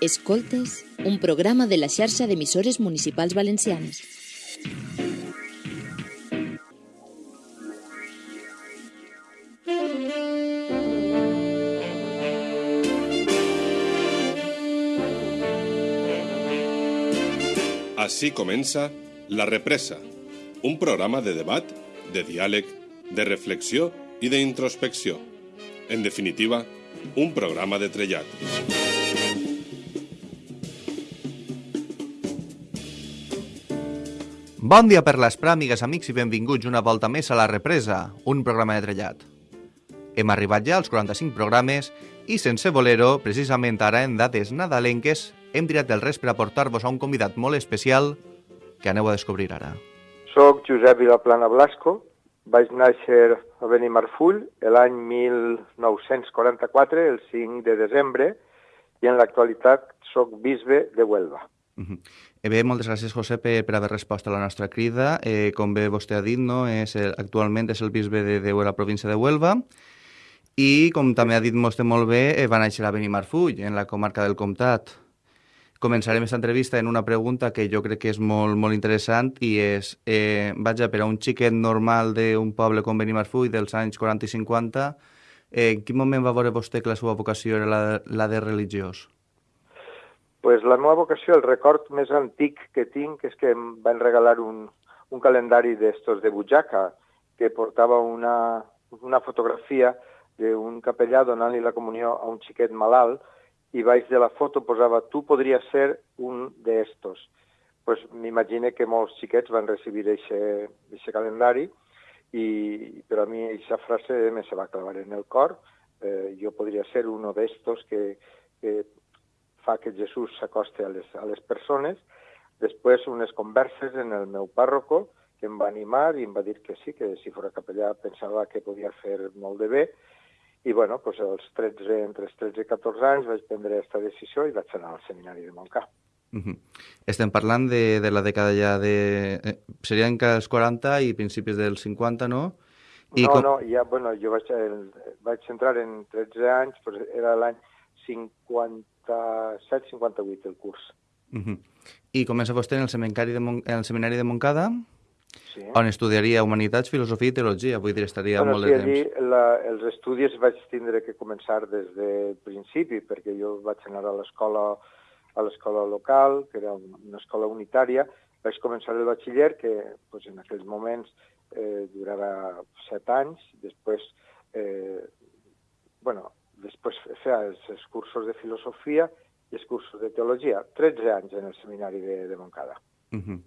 Escoltes, un programa de la xarxa d'emissores municipals valencianes. Així comença La Represa, un programa de debat, de diàleg, de reflexió i d'introspecció. En definitiva, un programa de trellat. Bon dia per l'Esprà, amigues, amics, i benvinguts una volta més a La Represa, un programa de trellat. Hem arribat ja als 45 programes i, sense voler-ho, precisament ara en dates nadalenques, hem tirat el res per aportar-vos a un convidat molt especial que aneu a descobrir ara. Soc Josep Vilaplana Blasco, vaig néixer a Benimarfull l'any 1944, el 5 de desembre, i en l'actualitat sóc bisbe de Huelva. Eh bé, moltes gràcies, José, per, per haver respost a la nostra crida. Eh, com bé vostè ha dit, no, és el, actualment és el bisbe de, de la província de Huelva i, com també ha dit vostè molt bé, eh, va néixer a Benimarfull, en la comarca del Comtat. Començarem aquesta entrevista en una pregunta que jo crec que és molt, molt interessant i és, eh, vaja, per a un xiquet normal d'un poble com Benimarfull dels anys 40 i 50, eh, en quin moment va veure vostè que la seva vocació era la, la de religiós? Pues la meva vocació, el record més antic que tinc és que em van regalar un, un calendari d'estos de butxaca que portava una, una fotografia d'un capellà donant-li la comunió a un xiquet malalt i baix de la foto posava tu podries ser un d'estos. Pues m'imagine que molts xiquets van recibir aquest calendari i però a mi aquesta frase me se va clavar en el cor. Eh, jo podria ser uno d'estos que, que fa que Jesús s'acoste a, les, a les persones. Després unes converses en el meu pàrroco que em va animar i em va dir que sí, que si fora capellà pensava que podia fer molt de bé i bueno, pues als 13, entre els 13 i 14 anys vaig prendre aquesta decisió i vaig anar al seminari de Montcà. Uh -huh. Estem parlant de, de la dècada ja de... Eh, serien que els 40 i principis dels 50, no? I no, com... no, ja, bueno, jo vaig, vaig entrar en 13 anys, però era l'any 57-58 el curs. Uh -huh. I comença vostè en el seminari de, Mon... en el seminari de Montcada? Sí. on estudiaria Humanitats, Filosofia i Teologia. Vull dir, estaria bueno, molt sí, de temps. allí la, els estudis vaig tindre que començar des del principi, perquè jo vaig anar a l'escola a l'escola local, que era una escola unitària, vaig començar el batxiller, que pues, en aquells moments eh, durava set anys, després, eh, bueno, després feia els, els cursos de filosofia i els cursos de teologia, 13 anys en el seminari de, de Montcada. Uh -huh.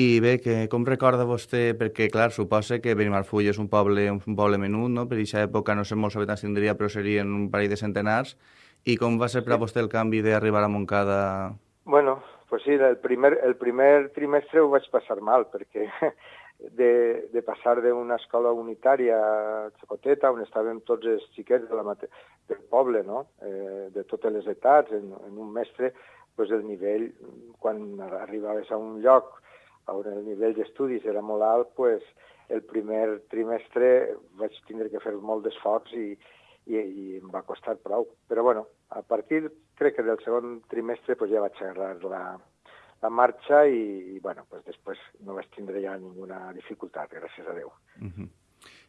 I bé, que, com recorda vostè, perquè clar, suposa que Benimarfull és un poble, un poble menut, no? per aquesta època no sé molts habitants tindria, però serien un parell de centenars, i com va ser per a vostè el canvi d'arribar a Montcada? Bueno, pues sí, el primer, el primer trimestre ho vaig passar mal, perquè de, de passar d'una escola unitària xocoteta, on estàvem tots els xiquets de la mate del poble, no? eh, de totes les etats, en, en un mestre, pues el nivell, quan arribaves a un lloc on el nivell d'estudis era molt alt, pues, el primer trimestre vaig tindre que fer molt d'esforç i, i, i em va costar prou. Però bueno, a partir, crec que del segon trimestre pues, ja vaig agarrar la, la marxa i, i bueno, pues després no vaig tindre ja ninguna dificultat, gràcies a Déu. Uh -huh.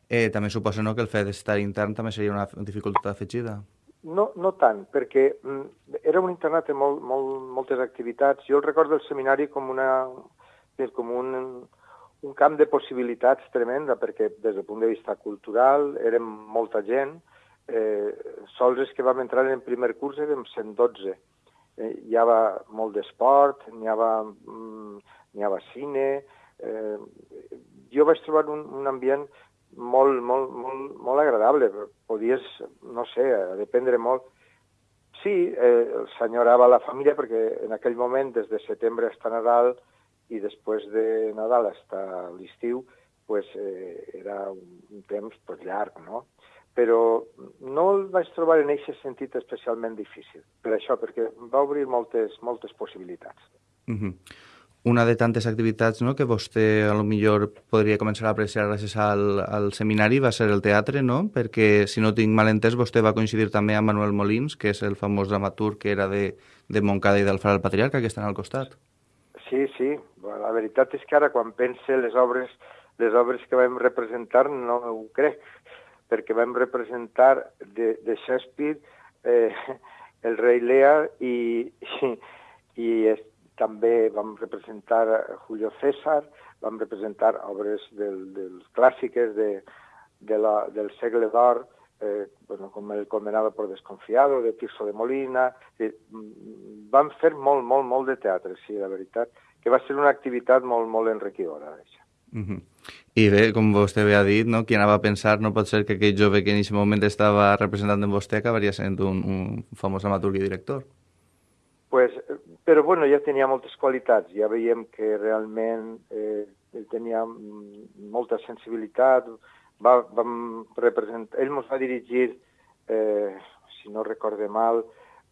eh, també suposo no, que el fet d'estar intern també seria una dificultat afegida? No, no tant, perquè mm, era un internat amb molt, molt, moltes activitats. Jo el recordo del seminari com, una, com un, un camp de possibilitats tremenda, perquè des del punt de vista cultural érem molta gent, eh, sols els que vam entrar en primer curs érem 112. Eh, hi havia molt d'esport, n'hi havia, mm, havia cine... Eh, jo vaig trobar un, un ambient molt, molt, molt, molt agradable. Podies, no sé, dependre molt. Sí, eh, s'enyorava la família perquè en aquell moment, des de setembre fins a Nadal i després de Nadal fins a l'estiu, pues, eh, era un temps pues, llarg, no? Però no el vaig trobar en aquest sentit especialment difícil, per això, perquè va obrir moltes, moltes possibilitats. Uh -huh. una de tantes activitats no, que vostè a lo millor podria començar a apreciar gràcies al, al seminari va ser el teatre, no? Perquè, si no tinc mal entès, vostè va coincidir també amb Manuel Molins, que és el famós dramaturg que era de, de Montcada i d'Alfara el Patriarca, que estan al costat. Sí, sí. La veritat és que ara, quan pense les obres, les obres que vam representar, no ho crec, perquè vam representar de, de Shakespeare eh, el rei Lear i, i, i es, també vam representar Julio César, vam representar obres del, dels clàssiques de, de la, del segle d'or, eh, bueno, com el Condenado por Desconfiado, de Tirso de Molina... Eh, vam fer molt, molt, molt de teatre, sí, la veritat, que va ser una activitat molt, molt enriquidora, això. Uh -huh. I bé, com vostè bé ha dit, no? qui anava a pensar no pot ser que aquell jove que en aquest moment estava representant en vostè acabaria sent un, un famós dramaturg i director. Pues, però bueno, ja tenia moltes qualitats, ja veiem que realment eh, tenia molta sensibilitat, va, vam representar, ell ens va dirigir, eh, si no recorde mal,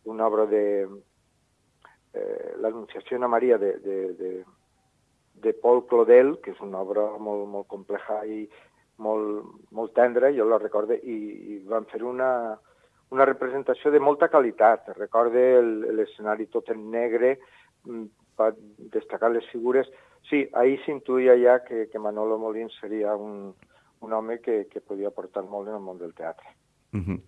una obra de eh, l'Anunciació a Maria de, de, de, de Paul Claudel, que és una obra molt, molt compleja i molt, molt tendra, jo la recorde, i, i van fer una, una representació de molta qualitat. Recorde l'escenari tot en negre, mm, destacar les figures. Sí, ahir s'intuïa ja que, que Manolo Molins seria un, un home que, que podia portar molt en el món del teatre. Uh -huh.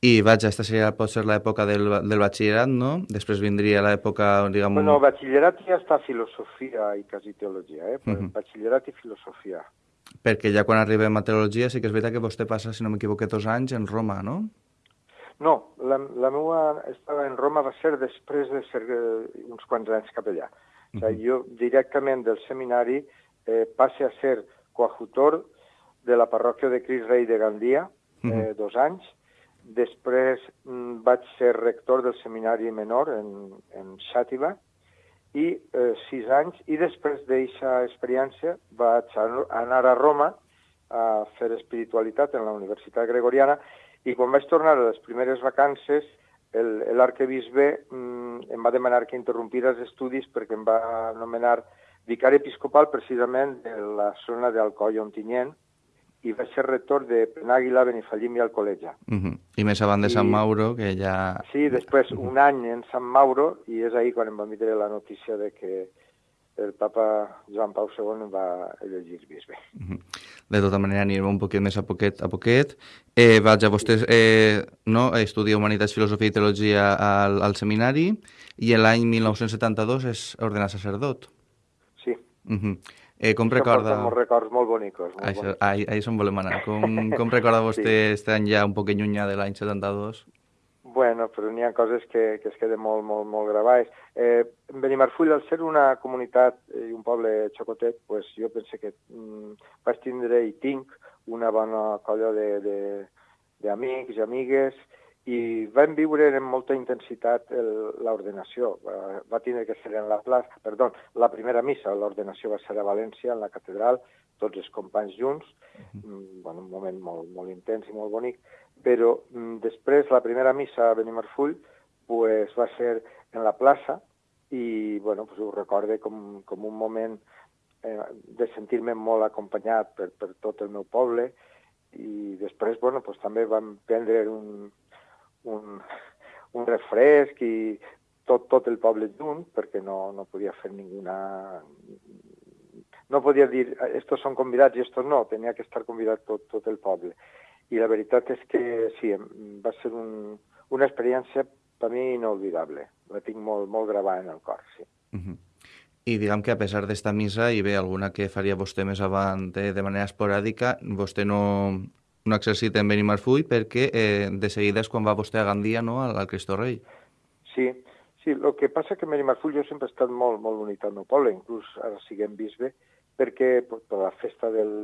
I vaja, aquesta seria, pot ser l'època del, del batxillerat, no? Després vindria l'època, diguem... Bueno, batxillerat ja està filosofia i quasi teologia, eh? Uh -huh. Batxillerat i filosofia. Perquè ja quan arribem a teologia sí que és veritat que vostè passa, si no m'equivoco, dos anys en Roma, no? No, la, la meva estada en Roma va ser després de ser eh, uns quants anys cap allà. Uh -huh. o sigui, jo directament del seminari eh, passe a ser coadjutor de la parròquia de Cris Rei de Gandia, eh, uh -huh. dos anys, Després mm, vaig ser rector del seminari menor en, en Xàtiva i eh, sis anys, i després d'aquesta experiència vaig anar a Roma a fer espiritualitat en la Universitat Gregoriana i quan vaig tornar a les primeres vacances l'arquebisbe mm, em va demanar que interrompira els estudis perquè em va nomenar vicari episcopal precisament de la zona d'Alcoi Ontinyent, i va ser rector de Penàguila, Benifallim i Alcoleja. Uh -huh. I més avant de I... Sant Mauro, que ja... Sí, després uh -huh. un any en Sant Mauro, i és ahir quan em va vindre la notícia de que el papa Joan Pau II va elegir bisbe. Uh -huh. De tota manera, anirem un poquet més a poquet a poquet. Eh, vaja, vostè eh, no, estudia Humanitats, Filosofia i Teologia al, al seminari i l'any 1972 és ordenat sacerdot. Sí. Uh -huh. Eh, com recorda... Molts records molt bonics. Molt Això, bonics. ahí, ahí som volem anar. Com, com recorda vostè sí. este any ja un poc llunyà de l'any 72? Bueno, però n'hi ha coses que, que es queden molt, molt, molt gravades. Eh, Benimarfull, al ser una comunitat i un poble xocotet, pues jo pense que mm, vaig tindre i tinc una bona colla d'amics i amigues i vam viure amb molta intensitat l'ordenació. Va, va tindre que ser en la plaça, perdó, la primera missa, l'ordenació va ser a València, en la catedral, tots els companys junts, -huh. bueno, un moment molt, molt intens i molt bonic, però mm, després la primera missa a Benimarfull pues, va ser en la plaça i bueno, pues, ho recorde com, com un moment eh, de sentir-me molt acompanyat per, per tot el meu poble i després bueno, pues, també vam prendre un, un, un refresc i tot, tot el poble junt, perquè no, no podia fer ninguna... No podia dir, estos són convidats i estos no, tenia que estar convidat tot, tot el poble. I la veritat és que sí, va ser un, una experiència per mi inolvidable. La tinc molt, molt gravada en el cor, sí. Uh -huh. I diguem que a pesar d'esta missa, i bé, alguna que faria vostè més avant de, de manera esporàdica, vostè no, un exercit en Benimarfull perquè eh, de seguida és quan va vostè a Gandia no, al, al Cristo Rei. Sí, sí, el que passa que Benimarfull jo sempre he estat molt, molt unit al meu poble, inclús ara siguem bisbe, perquè per, per la festa del,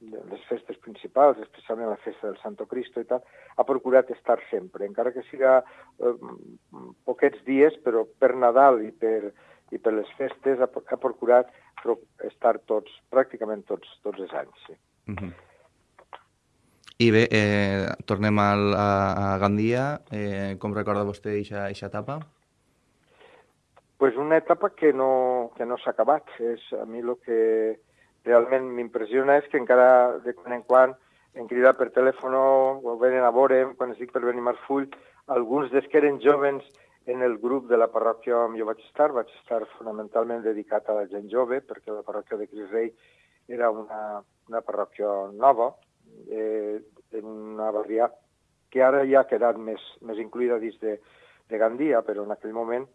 de les festes principals, especialment la festa del Santo Cristo i tal, ha procurat estar sempre, encara que siga eh, poquets dies, però per Nadal i per, i per les festes ha, ha procurat estar tots, pràcticament tots, tots els anys. Sí. Uh -huh. I bé, eh, tornem al, a, a Gandia. Eh, com recorda vostè aquesta etapa? pues una etapa que no, que no s'ha acabat. És, a mi el que realment m'impressiona és que encara de quan en quan em crida per telèfon o venen a veure, quan estic per venir a Marfull, alguns des que eren jovens en el grup de la parròquia on jo vaig estar, vaig estar fonamentalment dedicat a la gent jove, perquè la parròquia de Cris Rei era una, una parròquia nova, eh, en una barrià que ara ja ha quedat més, més incluïda dins de, de Gandia, però en aquell moment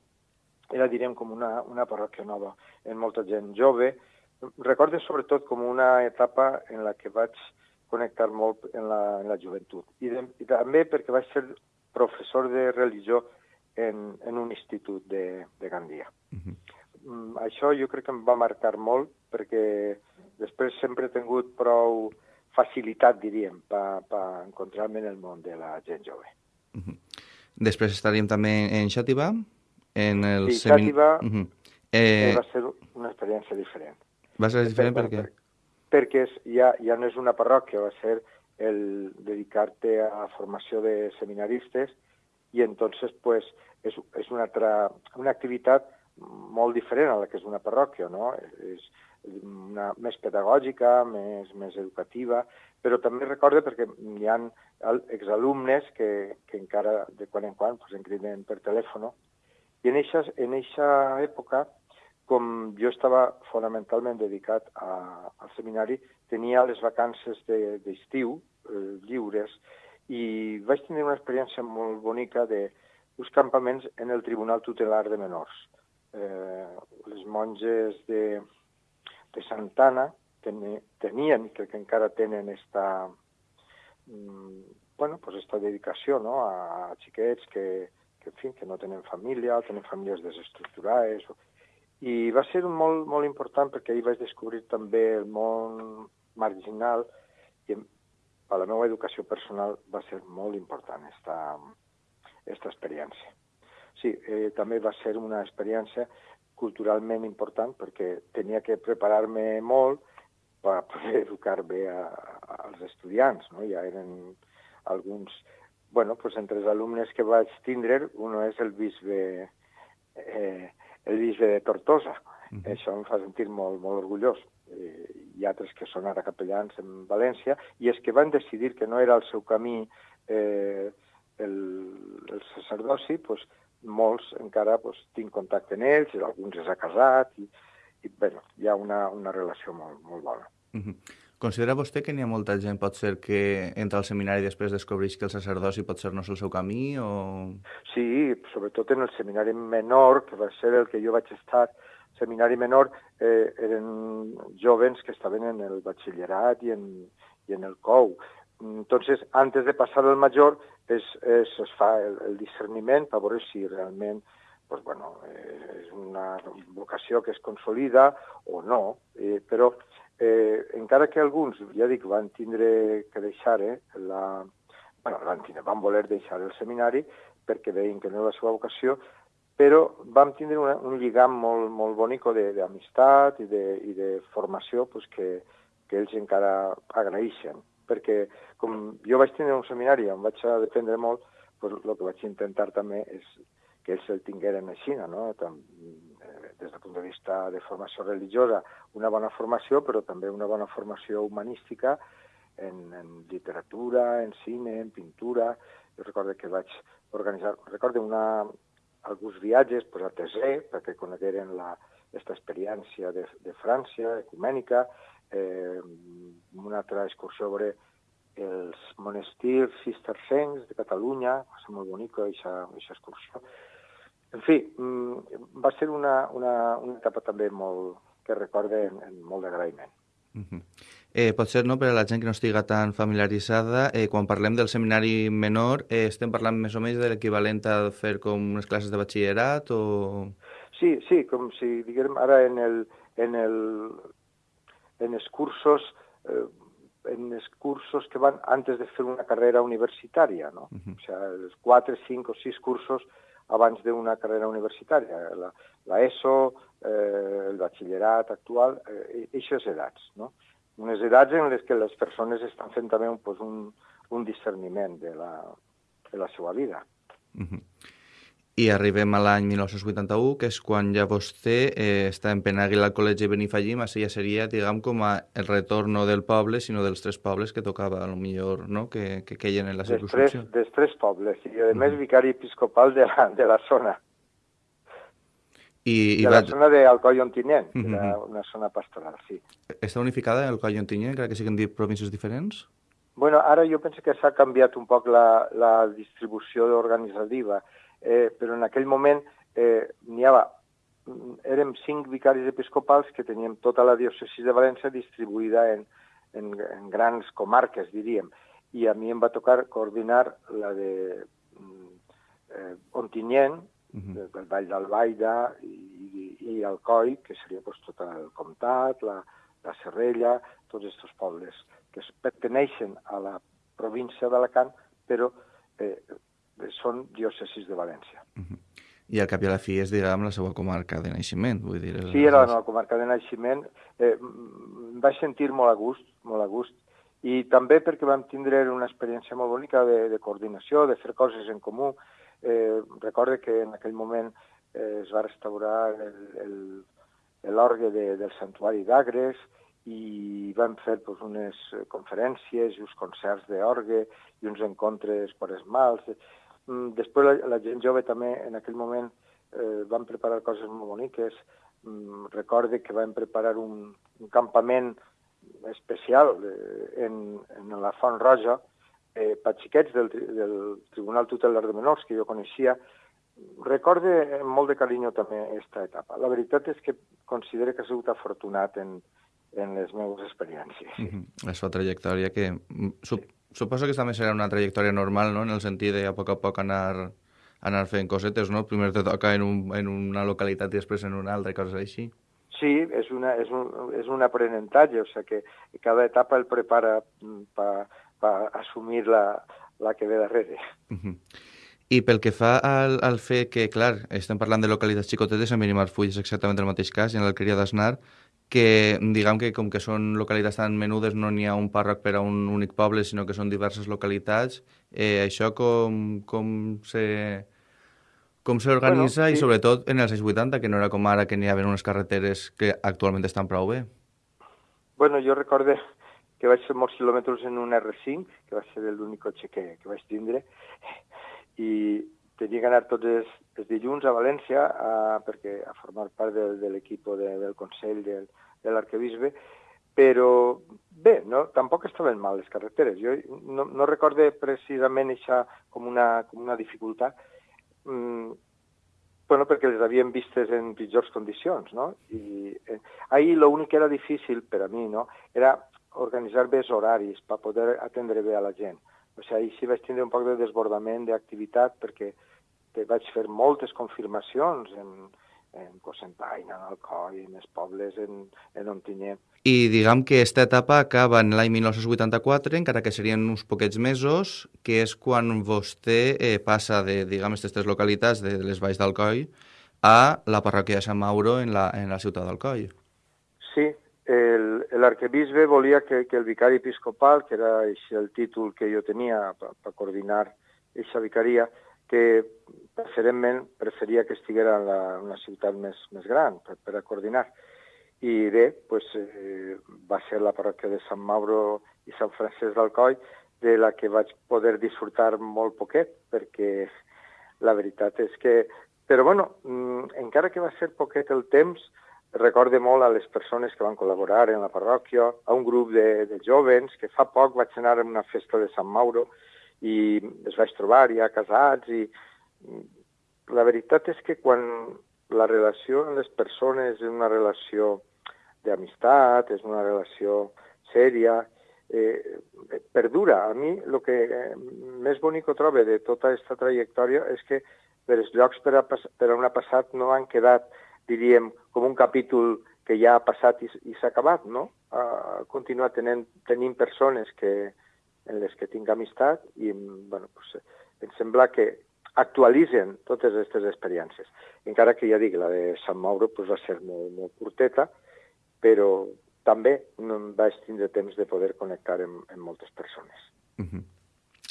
era, direm, com una, una parròquia nova, en molta gent jove. Recordo sobretot com una etapa en la que vaig connectar molt en la, en la joventut. I, de, I també perquè vaig ser professor de religió en, en un institut de, de Gandia. Uh -huh. mm, això jo crec que em va marcar molt perquè després sempre he tingut prou facilitat, diríem, per, per encontrar-me en el món de la gent jove. Uh -huh. Després estaríem també en Xàtiva? En el sí, semin... Xàtiva uh -huh. eh... va ser una experiència diferent. Va ser diferent per, per què? perquè és, ja, ja no és una parròquia, va ser el dedicar-te a la formació de seminaristes i entonces pues, és, és una, altra, una activitat molt diferent a la que és una parròquia, no? És una, més pedagògica, més, més educativa, però també recordo perquè hi ha exalumnes que, que encara de quan en quan pues, em criden per telèfon i en eixa, en eixa època com jo estava fonamentalment dedicat a, al seminari, tenia les vacances d'estiu de, eh, lliures i vaig tenir una experiència molt bonica de uns campaments en el Tribunal Tutelar de Menors. Eh, les monges de, de Santana ten, tenien, i crec que encara tenen esta, mm, bueno, pues esta dedicació no? a, a xiquets que, que, en fi, que no tenen família, tenen famílies desestructurades, i va ser molt, molt important perquè ahir vaig descobrir també el món marginal i per la meva educació personal va ser molt important esta, esta experiència. Sí, eh, també va ser una experiència culturalment important perquè tenia que preparar-me molt per poder educar bé a, a, als estudiants. No? Ja eren alguns... bueno, pues entre els alumnes que vaig tindre, un és el bisbe eh, el bisbe de Tortosa. Uh -huh. Això em fa sentir molt, molt orgullós. Eh, hi ha altres que són ara capellans en València, i és que van decidir que no era el seu camí eh, el, el sacerdoci, pues, molts encara pues, tinc contacte amb ells, alguns es ha casat, i, i bueno, hi ha una, una relació molt, molt bona. Uh -huh. Considera vostè que n'hi ha molta gent, pot ser, que entra al seminari i després descobreix que el sacerdoci pot ser no és el seu camí, o...? Sí, sobretot en el seminari menor, que va ser el que jo vaig estar, seminari menor, eh, eren jovens que estaven en el batxillerat i en, i en el COU. Entonces, antes de passar al major, es, es, es fa el, el discerniment per veure si realment pues, bueno, eh, és una vocació que es consolida o no, eh, però eh, encara que alguns, ja dic, van tindre que deixar eh, la... Bueno, van, tindre, van voler deixar el seminari perquè veien que no era la seva vocació, però vam tindre una, un lligam molt, molt bonic d'amistat i, de, i de formació pues, que, que ells encara agraeixen. Perquè com jo vaig tenir un seminari on vaig dependre molt, pues, el que vaig intentar també és que ells el tingueren així, no? Tam, eh, des del punt de vista de formació religiosa, una bona formació, però també una bona formació humanística en, en literatura, en cine, en pintura. Jo recordo que vaig organitzar, recordo una, alguns viatges pues, a Tesé, perquè conegueren la, aquesta experiència de, de França, ecumènica, eh, una altra excursió a veure els monestirs cistercencs de Catalunya, va ser molt bonica aquesta excursió. En fi, mm, va ser una, una, una etapa també molt, que recorde en, en molt d'agraïment. Uh -huh. eh, pot ser, no, per a la gent que no estiga tan familiaritzada, eh, quan parlem del seminari menor, eh, estem parlant més o menys de l'equivalent a fer com unes classes de batxillerat o... Sí, sí, com si diguem ara en, el, en, el, en els cursos eh, en els cursos que van antes de fer una carrera universitària, no? Uh -huh. O sea, els quatre, cinc o sis cursos abans d'una carrera universitària, la, la ESO, eh, el batxillerat actual, eh, aquestes edats, no? Unes edats en les que les persones estan fent també un, pues, un, un discerniment de la, de la seva vida. Uh -huh. I arribem a l'any 1981, que és quan ja vostè eh, està en Penàguila al Col·legi Benifallim, així ja seria, diguem, com a el retorn no del poble, sinó dels tres pobles que tocava, a lo millor, no?, que, que queien en la circunscripció. Dels tres, pobles, i a més mm. vicari episcopal de la, de la zona. I, i de la zona d'Alcoi Ontinyent, que Mhm. era una zona pastoral, sí. Està unificada el Coll Ontinyent, encara que siguin dit províncies diferents? Bueno, ara jo penso que s'ha canviat un poc la, la distribució organitzativa, eh, però en aquell moment eh, n'hi havia, érem cinc vicaris episcopals que teníem tota la diòcesi de València distribuïda en, en, en grans comarques, diríem, i a mi em va tocar coordinar la de mm, eh, Ontinyent, Mhm. el Vall d'Albaida i, i, i Alcoi, que seria pues, tot el comtat, la, la Serrella, tots aquests pobles que es perteneixen a la província d'Alacant, però eh, són diòcesis de València. I al cap i a la fi és, diguem, la seva comarca de naixement, vull dir... Sí, era la meva comarca de naixement. Eh, em vaig sentir molt a gust, molt a gust. I també perquè vam tindre una experiència molt bonica de, de coordinació, de fer coses en comú. Eh, recorde que en aquell moment eh, es va restaurar el- el- l'orgue de, del santuari d'Agres i vam fer pues, unes conferències i uns concerts d'orgue i uns encontres quaresmals. Mm, Després la, la gent jove també en aquell moment eh, van preparar coses molt boniques. Mm, recorde que vam preparar un, un campament especial eh, en, en la Font Roja eh, per xiquets del, del Tribunal Tutelar de Menors, que jo coneixia. Recorde amb molt de carinyo també aquesta etapa. La veritat és que considero que ha sigut afortunat en, en les meves experiències. Sí. Mhm. La seva trajectòria, que mm, sup, suposo que també serà una trajectòria normal, no?, en el sentit de a poc a poc anar, anar fent cosetes, no? Primer te toca en, un, en una localitat i després en una altra, coses així. Sí, és, una, és, un, és un aprenentatge, o sigui que cada etapa el prepara per pa assumir la, la que ve darrere. Mhm. I pel que fa al, al fet que, clar, estem parlant de localitats xicotetes, en Benimarfull és exactament el mateix cas, i en l'Alqueria d'Asnar, que diguem que com que són localitats tan menudes no n'hi ha un pàrroc per a un únic poble, sinó que són diverses localitats. Eh, això com, com se com s'organitza Bueno, i sí. sobretot en els anys 80, que no era com ara que n'hi havia unes carreteres que actualment estan prou bé. Bueno, jo recorde que vaig fer molts quilòmetres en un R5, que va ser l'únic cotxe que, que vaig tindre, i tenia que anar tots els, els dilluns a València a, perquè, a formar part de, de l'equip de, del Consell del, de l'Arquebisbe, però bé, no, tampoc estaven mal les carreteres. Jo no, no recorde precisament això com una, com una dificultat, mm, bueno, perquè les havíem vistes en pitjors condicions, no? I eh, ahir l'únic que era difícil per a mi, no?, era organitzar bé els horaris per poder atendre bé a la gent. O sigui, ahir sí vaig tindre un poc de desbordament d'activitat perquè vaig fer moltes confirmacions en, en Cosentaina, en Alcoi, en els pobles, en, en Ontinyent. I diguem que aquesta etapa acaba en l'any 1984, encara que serien uns poquets mesos, que és quan vostè eh, passa de, diguem, aquestes tres localitats de les Valls d'Alcoi a la parròquia de Sant Mauro en la, en la ciutat d'Alcoi. Sí, l'arquebisbe volia que, que el vicari episcopal, que era el títol que jo tenia per, per coordinar aquesta vicaria, que preferentment preferia que estiguera en la, una ciutat més, més gran per, per a coordinar. I bé, pues, eh, va ser la parròquia de Sant Mauro i Sant Francesc d'Alcoi, de la que vaig poder disfrutar molt poquet, perquè la veritat és que... Però bueno, mm, encara que va ser poquet el temps, recorde molt a les persones que van col·laborar en la parròquia, a un grup de, de jovens, que fa poc vaig anar a una festa de Sant Mauro i es vaig trobar ja casats i la veritat és que quan la relació amb les persones és una relació d'amistat, és una relació sèria, eh, perdura. A mi el que eh, més bonic ho trobo de tota aquesta trajectòria és que els llocs per, a, per on ha passat no han quedat, diríem, com un capítol que ja ha passat i, i s'ha acabat, no? Ha continuat tenint, tenint persones que, en les que tinc amistat i bueno, pues, em sembla que actualitzen totes aquestes experiències. Encara que ja dic, la de Sant Mauro pues, va ser molt, molt curteta, però també no em vaig tindre temps de poder connectar amb, amb moltes persones. Uh -huh.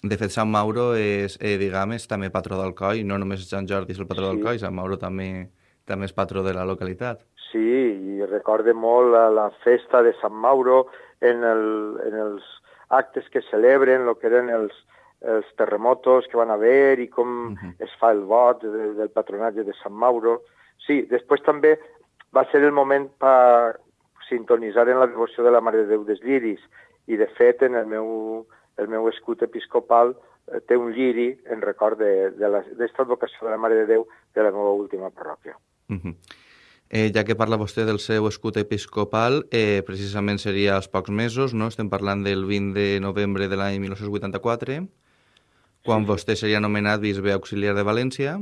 De fet, Sant Mauro és, eh, diguem, és també patró d'Alcoi, no només Sant Jordi és el patró Sí. d'Alcoi, Sant Mauro també també és patró de la localitat. Sí, i recorde molt la, la festa de Sant Mauro en, el, en els actes que celebren, el que eren els, els terremotos que van haver i com uh -huh. es fa el vot de, del patronatge de Sant Mauro. Sí, després també va ser el moment per sintonitzar en la devoció de la Mare de Déu dels Lliris i, de fet, en el meu, el meu escut episcopal eh, té un lliri en record d'esta advocació de la Mare de Déu de la meva última parròquia. Uh -huh. eh, ja que parla vostè del seu escut episcopal, eh, precisament seria als pocs mesos, no? estem parlant del 20 de novembre de l'any 1984, quan sí. vostè seria nomenat bisbe auxiliar de València,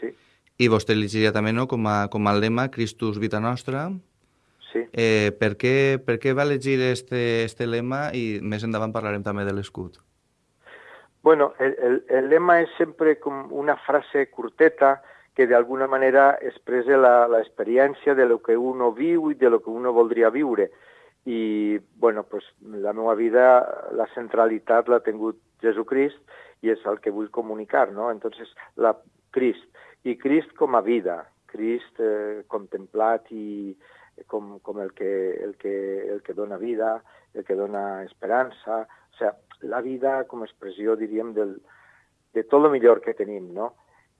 Sí, i vostè elegiria també no, com, a, com a lema Christus Vita Nostra. sí. Eh, per, què, per què va elegir este, este lema i més endavant parlarem també de l'escut? Bueno, el, el, el lema és sempre com una frase curteta que d'alguna manera expressa l'experiència de lo que uno viu i de lo que uno voldria viure. I, bueno, pues, la meva vida, la centralitat l'ha tingut Jesucrist i és el que vull comunicar, no? Entonces, la Crist. I Crist com a vida, Crist eh, contemplat i com, com el, que, el, que, el que dona vida, el que dona esperança, o sea, la vida com a expressió, diríem, del, de tot el millor que tenim, no?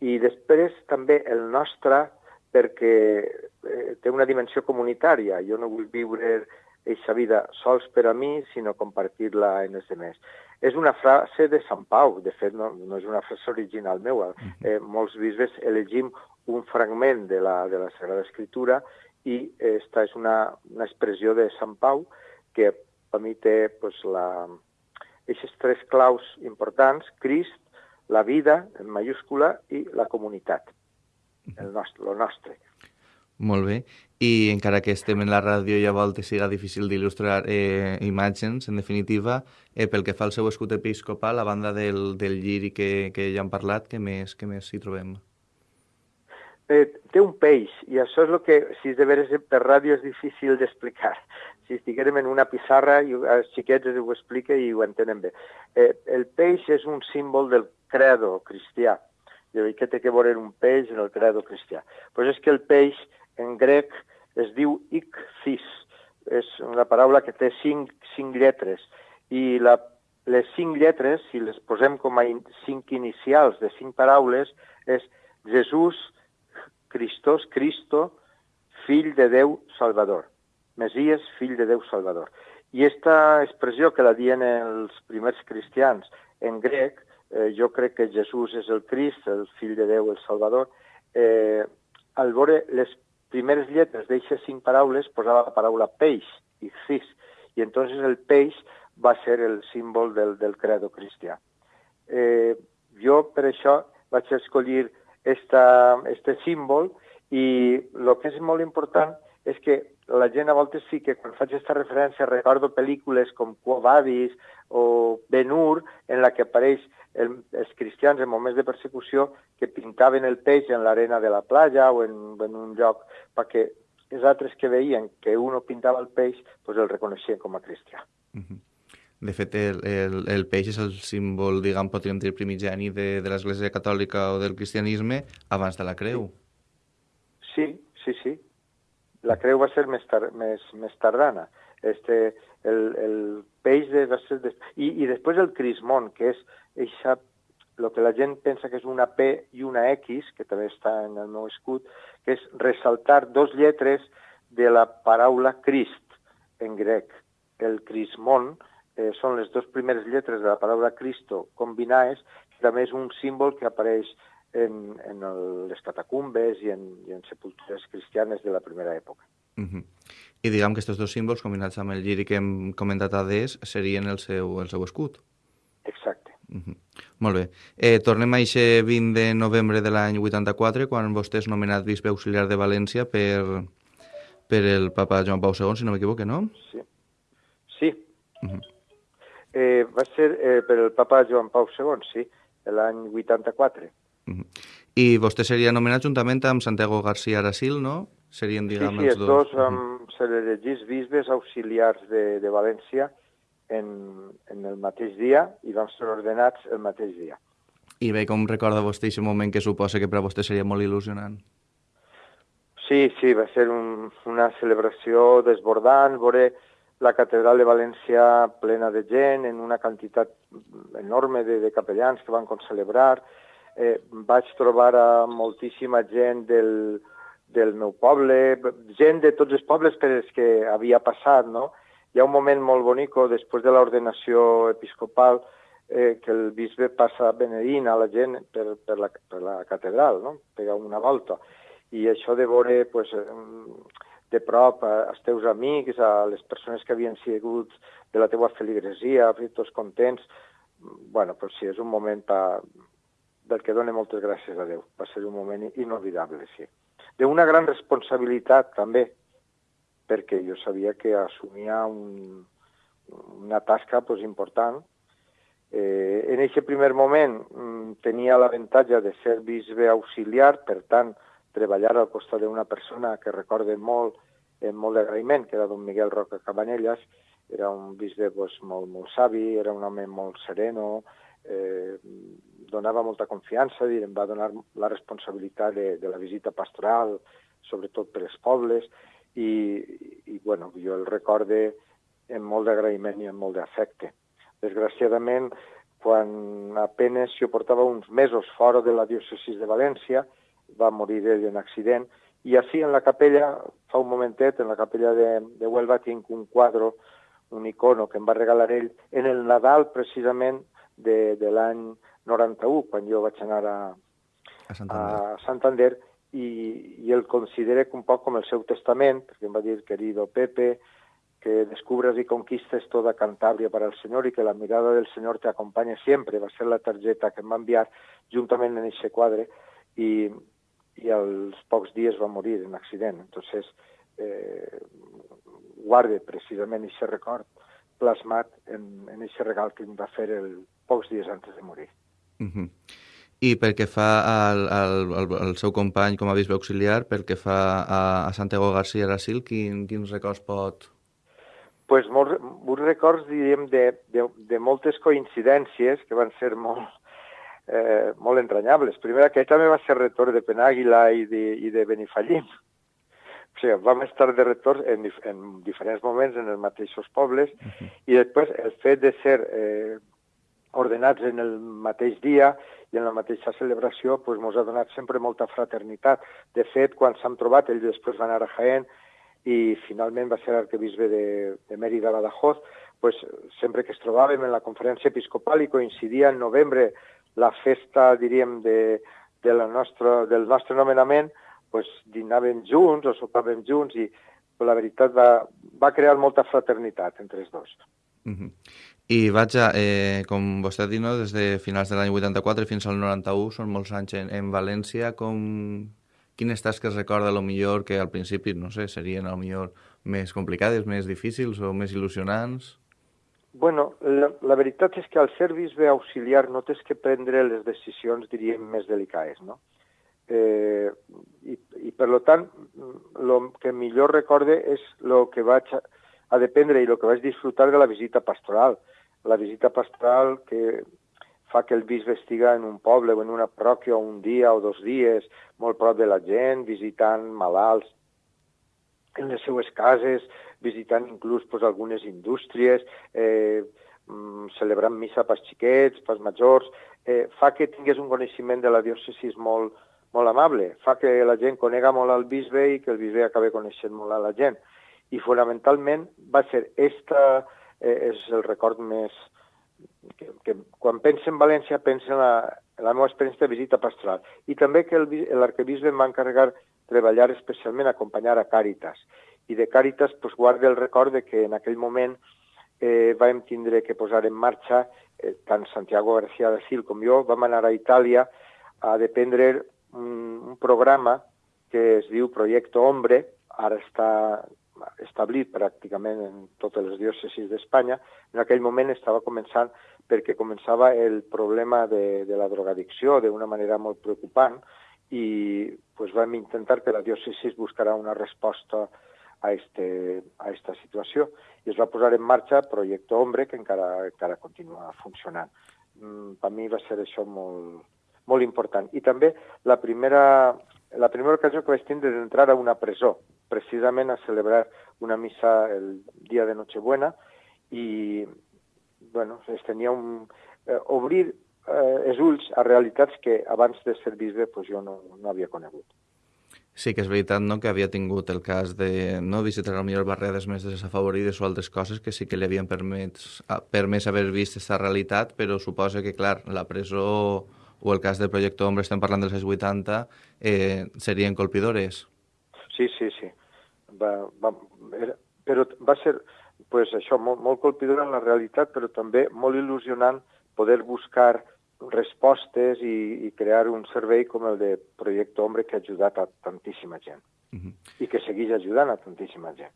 I després també el nostre, perquè eh, té una dimensió comunitària. Jo no vull viure aquesta vida sols per a mi, sinó compartir-la en els demés. És una frase de Sant Pau, de fet no, no és una frase original meua. Eh, molts bisbes elegim un fragment de la, de la Sagrada Escritura i esta és una, una expressió de Sant Pau que per mi té pues, la, aquestes tres claus importants, Crist, la vida, en mayúscula, i la comunitat, el nostre, lo nostre. Molt bé. I encara que estem en la ràdio i a voltes siga difícil d'il·lustrar eh, imatges, en definitiva, eh, pel que fa al seu escut episcopal, a banda del, del lliri que, que ja hem parlat, què més, què més hi trobem? Eh, té un peix, i això és el que, si és de veres per ràdio, és difícil d'explicar. Si estiguérem en una pissarra, i els xiquets ho explica i ho entenen bé. Eh, el peix és un símbol del credo cristià. I què té que veure un peix en el credo cristià? Pues és que el peix, en grec, es diu ichthys. És una paraula que té cinc, cinc lletres. I la, les cinc lletres, si les posem com a in, cinc inicials de cinc paraules, és Jesús, Cristos, Cristo, fill de Déu Salvador. Mesies, fill de Déu Salvador. I aquesta expressió que la dien els primers cristians en grec, eh, jo crec que Jesús és el Crist, el fill de Déu, el Salvador, eh, al veure les primeres lletres d'aquestes cinc paraules posava la paraula peix, i cis, i entonces el peix va ser el símbol del, del credo cristià. Eh, jo per això vaig escollir esta, este símbol i el que és molt important és que la gent a voltes sí que quan faig aquesta referència recordo pel·lícules com Quo Vadis o Ben-Hur en la que apareix el, els cristians en moments de persecució que pintaven el peix en l'arena de la platja o en, en un lloc perquè els altres que veien que uno pintava el peix pues el reconeixien com a cristià. Uh -huh. De fet, el, el, el peix és el símbol, diguem, podríem dir, primigeni de, de l'Església Catòlica o del cristianisme abans de la creu. Sí, sí, sí. La creu va ser més, tar més, més tardana. Este, el, el peix de, va ser... De... I, I després el crismón, que és eixa, el que la gent pensa que és una P i una X, que també està en el meu escut, que és ressaltar dos lletres de la paraula Crist en grec. El crismón eh, són les dues primeres lletres de la paraula Cristo combinades, que també és un símbol que apareix en, en el, les catacumbes i en, i en sepultures cristianes de la primera època. Uh -huh. I diguem que aquests dos símbols, combinats amb el lliri que hem comentat a des, serien el seu, el seu escut. Exacte. Uh -huh. Molt bé. Eh, tornem a aquest 20 de novembre de l'any 84, quan vostè és nomenat bisbe auxiliar de València per, per el papa Joan Pau II, si no m'equivoque, no? Sí. Sí. Uh -huh. eh, va ser eh, per el papa Joan Pau II, sí, l'any 84. Uh -huh. I vostè seria nomenat juntament amb Santiago García Arasil, no? Serien, Sí, diguem, sí, els els dos Uh -huh. um, se l'elegís bisbes auxiliars de, de València en, en el mateix dia i vam ser ordenats el mateix dia. I bé, com recorda vostè aquest moment que suposa que per a vostè seria molt il·lusionant? Sí, sí, va ser un, una celebració desbordant, veure la catedral de València plena de gent, en una quantitat enorme de, de capellans que van celebrar. Eh, vaig trobar a moltíssima gent del, del meu poble, gent de tots els pobles per els que havia passat, no? Hi ha un moment molt bonic després de l'ordenació episcopal eh, que el bisbe passa benedint a la gent per, per, la, per la catedral, no? Pega una volta i això de veure pues, de prop als teus amics, a les persones que havien sigut de la teua feligresia, tots contents, bueno, pues sí, és un moment pa, del que dona moltes gràcies a Déu. Va ser un moment inolvidable, sí. D'una gran responsabilitat, també, perquè jo sabia que assumia un, una tasca pues, important. Eh, en aquest primer moment mm, tenia l'avantatge de ser bisbe auxiliar, per tant, treballar al costat d'una persona que recorde molt, eh, molt d'agraïment, que era don Miguel Roca Cabanelles, era un bisbe pues, molt, molt savi, era un home molt sereno, eh, donava molta confiança, dir, em va donar la responsabilitat de, de la visita pastoral, sobretot per els pobles, i, i bueno, jo el recorde amb molt d'agraïment i amb molt d'afecte. Desgraciadament, quan apenes jo portava uns mesos fora de la diòcesis de València, va morir ell en accident, i així en la capella, fa un momentet, en la capella de, de Huelva tinc un quadre, un icono que em va regalar ell en el Nadal precisament de, de l'any 91, quan jo vaig anar a, a Santander, a Santander i, i el considere un poc com el seu testament, perquè em va dir, querido Pepe, que descubres y conquistes toda Cantabria para el Señor y que la mirada del Señor te acompañe siempre. Va ser la targeta que em va enviar juntament en aquest quadre i, i als pocs dies va morir en accident. Entonces, eh, guarde precisament aquest record plasmat en, en aquest regal que em va fer el, pocs dies antes de morir. Uh -huh. I pel que fa al, al, al, al seu company com a bisbe auxiliar, pel que fa a, a Santiago García Brasil, quin, quins records pot... pues molts, molts records, diríem, de, de, de moltes coincidències que van ser molt, eh, molt entranyables. Primer, aquest també va ser rector de Penàguila i de, i de Benifallim. O sigui, vam estar de rectors en, en diferents moments en els mateixos pobles uh -huh. i després el fet de ser eh, ordenats en el mateix dia i en la mateixa celebració pues, ens ha donat sempre molta fraternitat. De fet, quan s'han trobat, ell després va anar a Jaén i finalment va ser arquebisbe de, de Mèrida Badajoz, pues, sempre que es trobàvem en la conferència episcopal i coincidia en novembre la festa, diríem, de, de la nostra, del nostre nomenament, pues, dinàvem junts o sopàvem junts i la veritat va, va crear molta fraternitat entre els dos. Uh -huh. I vaja, eh, com vostè ha dit, no, des de finals de l'any 84 fins al 91 són molts anys en, en València. Com... Quines tasques recorda lo millor que al principi, no sé, serien a millor més complicades, més difícils o més il·lusionants? Bueno, la, la veritat és que al ser bisbe auxiliar no tens que prendre les decisions, diríem, més delicades, no? Eh, i, I, per tant, el que millor recorde és el que vaig a, a dependre i el que vaig disfrutar de la visita pastoral. La visita pastoral que fa que el bisbe estiga en un poble o en una parròquia un dia o dos dies, molt prop de la gent, visitant malalts en les seues cases, visitant inclús pues, algunes indústries, eh, mm, celebrant missa pels xiquets, pels majors, eh, fa que tingués un coneixement de la diòcesis molt, molt amable, fa que la gent conega molt al bisbe i que el bisbe acabi coneixent molt a la gent. I fonamentalment va ser esta, és el record més... Que, que quan pensa en València pensa en la, en la meva experiència de visita pastoral. I també que l'arquebisbe em va encarregar treballar especialment, acompanyar a Càritas i de Càritas pues, guarda el record de que en aquell moment eh, vam tindre que posar en marxa, eh, tant Santiago García de Sil com jo, vam anar a Itàlia a dependre un, un programa que es diu Projecte Hombre, ara està establit pràcticament en totes les diòcesis d'Espanya. En aquell moment estava començant perquè començava el problema de, de la drogadicció d'una manera molt preocupant i pues, vam intentar que la diòcesis buscarà una resposta a, este, a esta situació. I es va posar en marxa Projecte Hombre, que encara, encara continua funcionant. Mm, per mi va ser això molt, molt important. I també la primera, la primera ocasió que vaig tindre d'entrar a una presó, precisament a celebrar una missa el dia de Nochebuena, i bueno, es tenia un... Eh, obrir eh, els ulls a realitats que abans de ser bisbe pues, jo no, no havia conegut. Sí que és veritat no, que havia tingut el cas de no visitar millor barriades més desafavorides o altres coses que sí que li havien permès, permès haver vist aquesta realitat, però suposa que, clar, la presó o el cas del projecte Ombra, estem parlant dels anys 80, eh, serien colpidores. Sí, sí, sí. Va, va, era, però va ser pues, això, molt, molt colpidora en la realitat, però també molt il·lusionant poder buscar respostes i, i crear un servei com el de Projecte Hombre que ha ajudat a tantíssima gent uh -huh. i que segueix ajudant a tantíssima gent.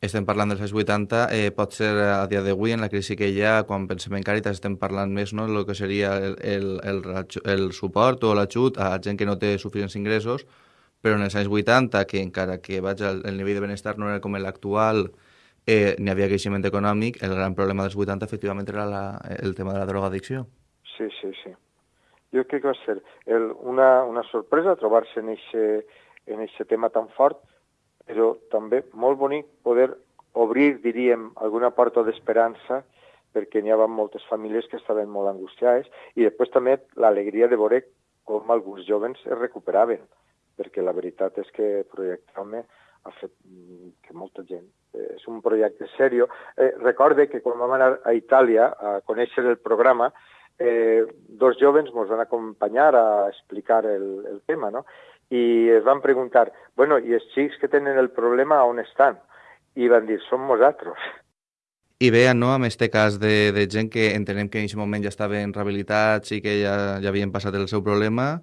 Estem parlant dels anys 80, eh, pot ser a dia d'avui, en la crisi que hi ha, quan pensem en Càritas, estem parlant més no, del que seria el, el, el, el suport o l'ajut a gent que no té suficients ingressos, però en els anys 80, que encara que vaig al, el nivell de benestar no era com l'actual, eh, n'hi havia creixement econòmic, el gran problema dels 80 efectivament era la, el tema de la drogadicció. Sí, sí, sí. Jo crec que va ser el, una, una sorpresa trobar-se en aquest tema tan fort, però també molt bonic poder obrir, diríem, alguna porta d'esperança perquè n'hi havia moltes famílies que estaven molt angustiades i després també l'alegria de veure com alguns jovens es recuperaven, perquè la veritat és que Projecte Home ha fet que molta gent... Eh, és un projecte serio. Eh, recorde que quan vam anar a Itàlia a conèixer el programa, eh, dos jóvenes ens van acompanyar a explicar el, el tema, no? I es van preguntar, bueno, i els xics que tenen el problema on estan? I van dir, som nosaltres. I bé, no, amb aquest cas de, de gent que entenem que en aquest moment ja estaven rehabilitats i que ja, ja havien passat el seu problema,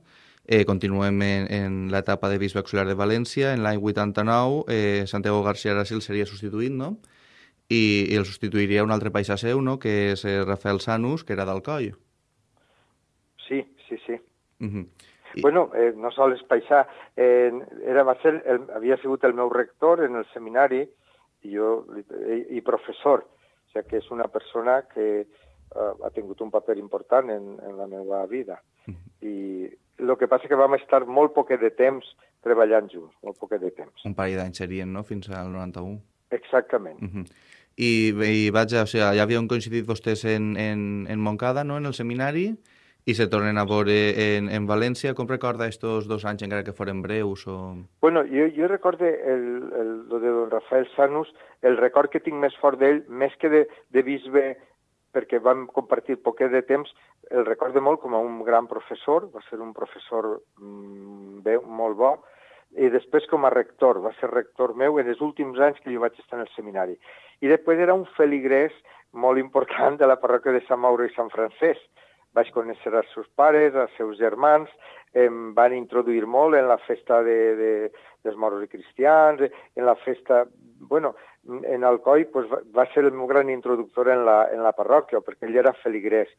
eh, continuem en, en l'etapa de bisbe auxiliar de València. En l'any 89, eh, Santiago García Arasil seria substituït, no? i, i el substituiria un altre paisà seu, no?, que és eh, Rafael Sanus, que era d'Alcoi. Sí, sí, sí. Uh -huh. I... Bueno, eh, no sols paisà, eh, era, va ser el, havia sigut el meu rector en el seminari i, jo, i, i professor, o sigui que és una persona que uh, ha tingut un paper important en, en la meva vida. I el que passa que vam estar molt poquet de temps treballant junts, molt poquet de temps. Un parell d'anys serien, no?, fins al 91. Exactament. Uh -huh. I, i vaja, o sigui, ja havien coincidit vostès en, en, en Montcada, no?, en el seminari, i se tornen a veure en, en València. Com recorda estos dos anys, encara que foren breus? O... Bueno, jo, jo recordo el, el, lo de don Rafael Sanus, el record que tinc més fort d'ell, més que de, de bisbe, perquè vam compartir poquet de temps, el recordo molt com a un gran professor, va ser un professor mm, bé, molt bo, i després com a rector, va ser rector meu en els últims anys que jo vaig estar en el seminari. I després era un feligrès molt important de la parròquia de Sant Mauro i Sant Francesc. Vaig conèixer els seus pares, els seus germans, em van introduir molt en la festa de, de, dels moros i cristians, en la festa... Bueno, en Alcoi pues, va, ser el meu gran introductor en la, en la parròquia, perquè ell era feligrès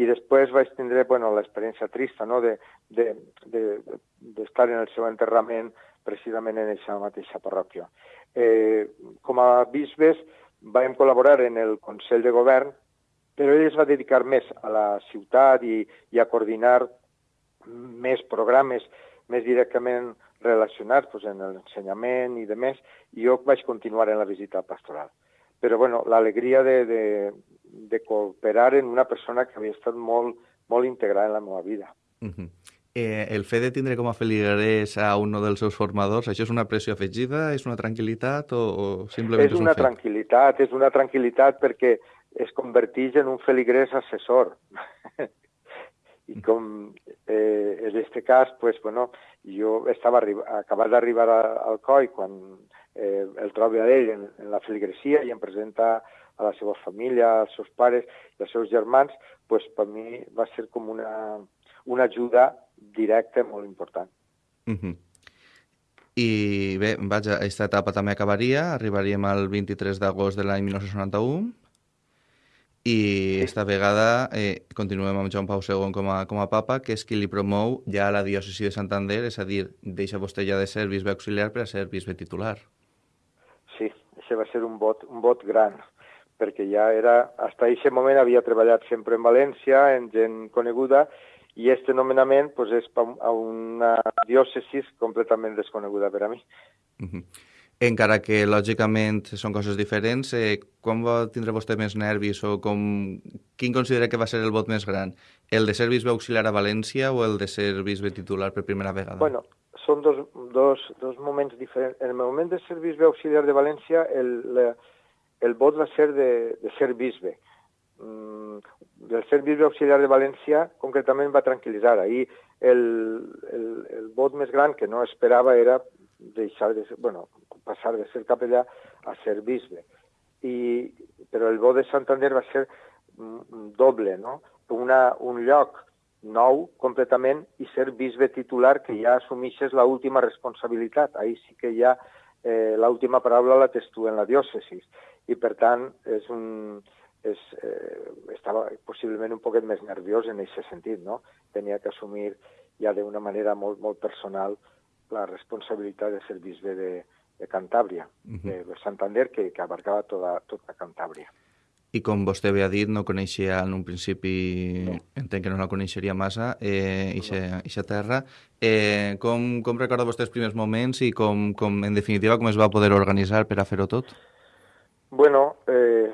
i després vaig tindre bueno, l'experiència trista no? d'estar de, de, de, de en el seu enterrament precisament en aquesta mateixa parròquia. Eh, com a bisbes vam col·laborar en el Consell de Govern, però ell es va dedicar més a la ciutat i, i a coordinar més programes més directament relacionats pues, en l'ensenyament i de més, i jo vaig continuar en la visita pastoral. Però bueno, l'alegria de, de, de cooperar en una persona que havia estat molt, molt integrada en la meva vida. Uh -huh. eh, el fet de tindre com a feligrés a un dels seus formadors, això és una pressió afegida, és una tranquil·litat o, o simplement és, és una un fet? tranquil·litat, és una tranquil·litat perquè es converteix en un feligrés assessor. I com eh, en aquest cas, pues, bueno, jo estava acabat d'arribar al COI quan eh, el trobo a ell en, en la feligresia i em presenta a la seva família, als seus pares i als seus germans, pues, per mi va ser com una, una ajuda directa molt important. Uh -huh. I bé, vaja, aquesta etapa també acabaria, arribaríem al 23 d'agost de l'any 1991 i sí. esta vegada eh, continuem amb Joan Pau II com a, com a papa, que és qui li promou ja a la diòcesi de Santander, és a dir, deixa vostè ja de ser bisbe auxiliar per a ser bisbe titular. això va ser un vot, un vot gran, perquè ja era, fins a aquest moment havia treballat sempre en València, en gent coneguda, i este nomenament pues, és a una diòcesis completament desconeguda per a mi. Uh -huh. Encara que, lògicament, són coses diferents, eh, quan va tindre vostè més nervis o com, quin considera que va ser el vot més gran? El de ser bisbe auxiliar a València o el de ser bisbe titular per primera vegada? Bueno, són dos, dos, dos moments diferents. En el moment de ser bisbe auxiliar de València, el, la, el vot va ser de, de ser bisbe. Mm, del ser bisbe auxiliar de València, concretament va tranquil·litzar. Ahir el, el, el vot més gran que no esperava era deixar de ser, bueno, passar de ser capellà a ser bisbe. I, però el vot de Santander va ser mm, doble, no? Una, un lloc nou completament i ser bisbe titular que ja assumixes l'última responsabilitat. Ahir sí que ja eh, l'última paraula la tens tu en la diòcesis i per tant és un, és, eh, estava possiblement un poquet més nerviós en aquest sentit, no? Tenia que assumir ja d'una manera molt, molt personal la responsabilitat de ser bisbe de, de Cantàbria, uh -huh. de Santander, que, que abarcava tota, tota Cantàbria. I com vostè havia dit, no coneixia en un principi, no. entenc que no la coneixeria massa, eh, ixa, no. ixa terra. Eh, com, com recorda vostè els primers moments i com, com, en definitiva, com es va poder organitzar per a fer-ho tot? Bueno, eh,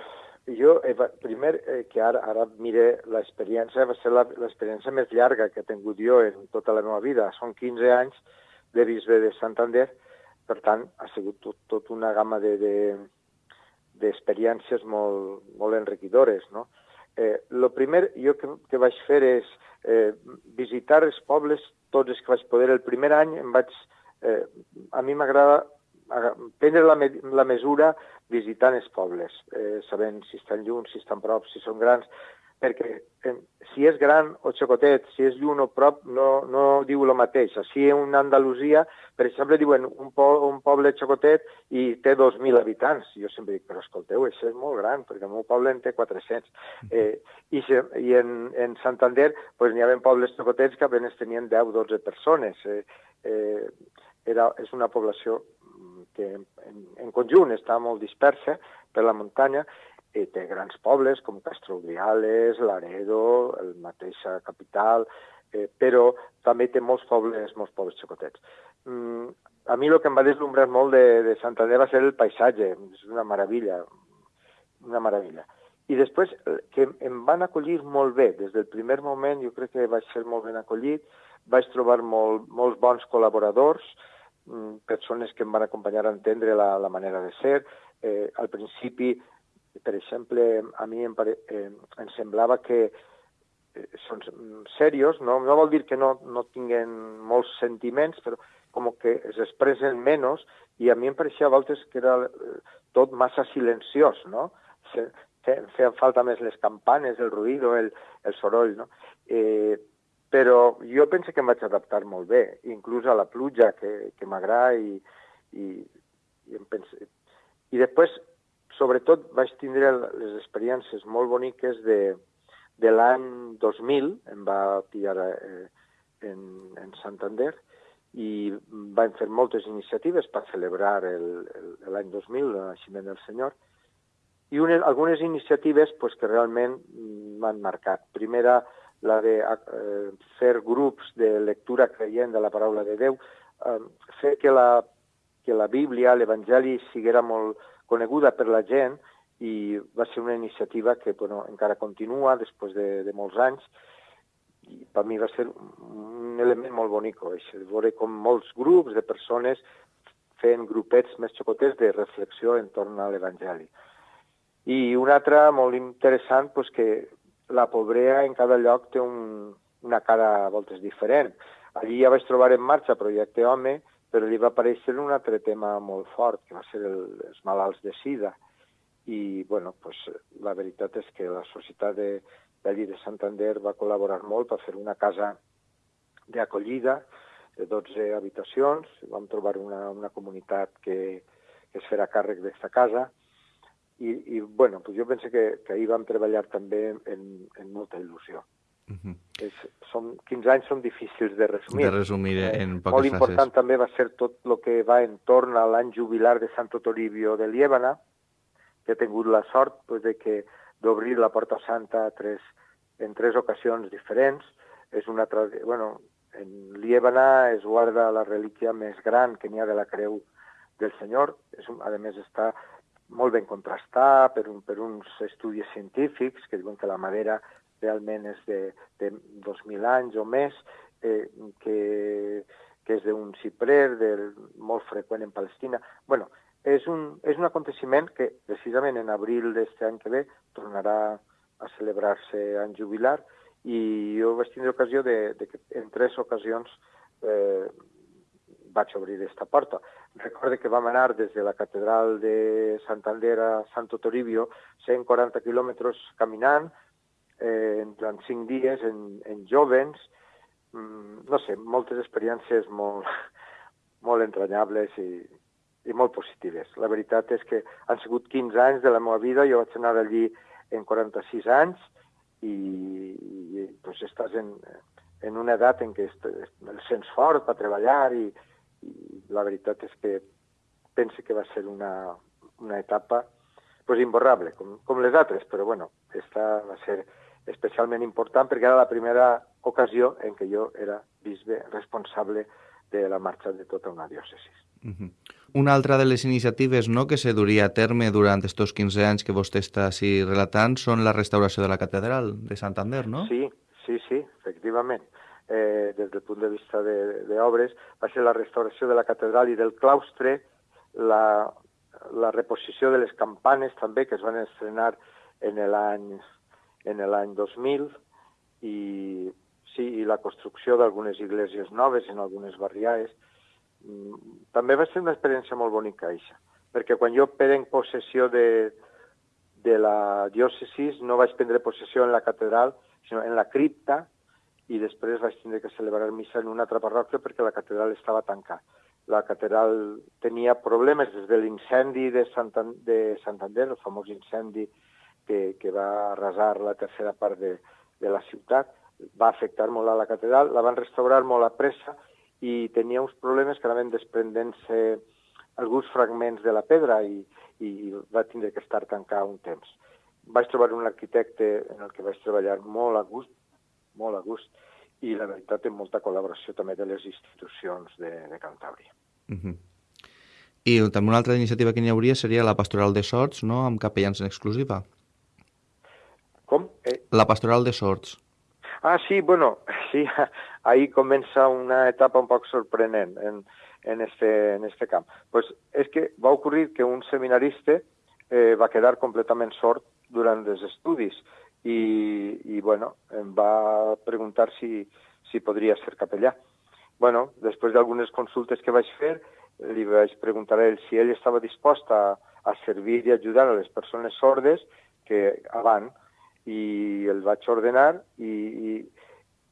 jo, eh, primer, eh, que ara, ara mire l'experiència, va ser l'experiència més llarga que he tingut jo en tota la meva vida. Són 15 anys de bisbe de Santander, per tant, ha sigut tot, tot una gamma de, de, d'experiències molt, molt enriquidores, no? Eh, lo primer jo que, que vaig fer és eh, visitar els pobles tots els que vaig poder. El primer any em vaig... Eh, a mi m'agrada prendre la, me la mesura visitant els pobles, eh, sabent si estan lluny, si estan prop, si són grans, perquè eh, si és gran o xocotet, si és lluny o prop, no, no diu el mateix. Així en Andalusia, per exemple, diuen un, po un poble xocotet i té 2.000 habitants. Jo sempre dic, però escolteu, això és molt gran, perquè el meu poble en té 400. Eh, I, i en, en Santander pues, n'hi havia pobles xocotets que apenas tenien 10-12 persones. Eh, eh, era, és una població que en, en conjunt està molt dispersa per la muntanya, i té grans pobles com Castrobriales, Laredo, el mateixa capital, eh, però també té molts pobles, molts pobles xicotets. Mm, a mi el que em va deslumbrar molt de, de Santander va ser el paisatge, és una meravella, una meravella. I després, eh, que em van acollir molt bé, des del primer moment jo crec que vaig ser molt ben acollit, vaig trobar molt, molts bons col·laboradors, Mm, persones que em van acompanyar a entendre la, la manera de ser. Eh, al principi, per exemple, a mi em, pare, eh, em semblava que eh, són serios, no, no vol dir que no, no tinguen molts sentiments, però com que es expressen menys, i a mi em pareixia a voltes que era eh, tot massa silenciós, no? Feien falta més les campanes, el ruïdo, el, el soroll, no? Eh, però jo penso que em vaig adaptar molt bé, inclús a la pluja, que, que m'agrada, i, i, i, em pense... I després, sobretot, vaig tindre les experiències molt boniques de, de l'any 2000, em va pillar eh, en, en Santander, i vam fer moltes iniciatives per celebrar l'any 2000, el naixement del Senyor, i unes, algunes iniciatives pues, que realment m'han marcat. Primera, la de eh, fer grups de lectura creient de la paraula de Déu, eh, fer que la, que la Bíblia, l'Evangeli, siguera molt coneguda per la gent i va ser una iniciativa que bueno, encara continua després de, de molts anys i per mi va ser un element molt bonic, això, veure com molts grups de persones fent grupets més xocotets de reflexió entorn a l'Evangeli. I un altre molt interessant, pues, que la pobrea en cada lloc té un, una cara a voltes diferent. Allí ja vaig trobar en marxa Projecte Home, però li va aparèixer un altre tema molt fort, que va ser el, els malalts de sida. I, bueno, pues, la veritat és que la societat de, d'allí de Santander va col·laborar molt per fer una casa d'acollida de 12 habitacions. Vam trobar una, una comunitat que, que es farà càrrec d'aquesta casa i, i bueno, pues jo penso que, que ahir vam treballar també en, en molta il·lusió. Uh -huh. és, són, 15 anys són difícils de resumir. De resumir en poques Molt frases. important també va ser tot el que va entorn a l'any jubilar de Santo Toribio de Liébana, que he tingut la sort pues, de que d'obrir la Porta Santa a tres, en tres ocasions diferents. És una bueno, en Liébana es guarda la relíquia més gran que n'hi ha de la creu del Senyor. És un, a més, està molt ben contrastat per, un, per uns estudis científics que diuen que la madera realment és de, de 2.000 anys o més, eh, que, que és d'un ciprer del, molt freqüent en Palestina. bueno, és un, és un aconteciment que precisament en abril d'aquest any que ve tornarà a celebrar-se en jubilar i jo vaig tindre ocasió de, de que en tres ocasions eh, vaig obrir aquesta porta. Recorde que vam anar des de la catedral de Santander a Santo Toribio 140 quilòmetres caminant eh, durant cinc dies en, en jovens, mm, no sé, moltes experiències molt, molt entranyables i, i molt positives. La veritat és que han sigut 15 anys de la meva vida, jo vaig anar allí en 46 anys i, i doncs estàs en, en una edat en què el sents fort per treballar i, i la veritat és que pense que va ser una, una etapa pues, imborrable, com, com les altres, però bueno, esta va ser especialment important perquè era la primera ocasió en què jo era bisbe responsable de la marxa de tota una diòcesi. Mhm. Una altra de les iniciatives no, que se duria a terme durant aquests 15 anys que vostè està així relatant són la restauració de la catedral de Santander, no? Sí, sí, sí, efectivament. Eh, des del punt de vista de- d'obres, va ser la restauració de la catedral i del claustre, la, la reposició de les campanes també, que es van estrenar en l'any en l'any 2000, i sí, i la construcció d'algunes iglesias noves en algunes barriades. Mm, També va ser una experiència molt bonica, això, perquè quan jo prenc possessió de, de la diòcesis no vaig prendre possessió en la catedral, sinó en la cripta, i després vaig tindre que celebrar missa en una altra parròquia perquè la catedral estava tancada. La catedral tenia problemes des de l'incendi de, Santan de Santander, el famós incendi que, que va arrasar la tercera part de, de la ciutat, va afectar molt a la catedral, la van restaurar molt a pressa i tenia uns problemes que anaven desprendent-se alguns fragments de la pedra i, i va tindre que estar tancada un temps. Vaig trobar un arquitecte en el que vaig treballar molt a gust, molt a gust, i la veritat amb molta col·laboració també de les institucions de, de Cantàbria. Mhm. I també una altra iniciativa que n'hi hauria seria la Pastoral de Sorts, no?, amb capellans en exclusiva. Com? Eh, La Pastoral de Sorts. Ah, sí, bueno, sí, ahí comença una etapa un poc sorprenent en, en, este, en este camp. Pues és que va ocurrir que un seminarista eh, va quedar completament sord durant els estudis i, i bueno, em va preguntar si, si podria ser capellà. Bueno, després d'algunes consultes que vaig fer, li vaig preguntar a ell si ell estava dispost a, a servir i ajudar a les persones sordes que avant i el vaig ordenar i, i,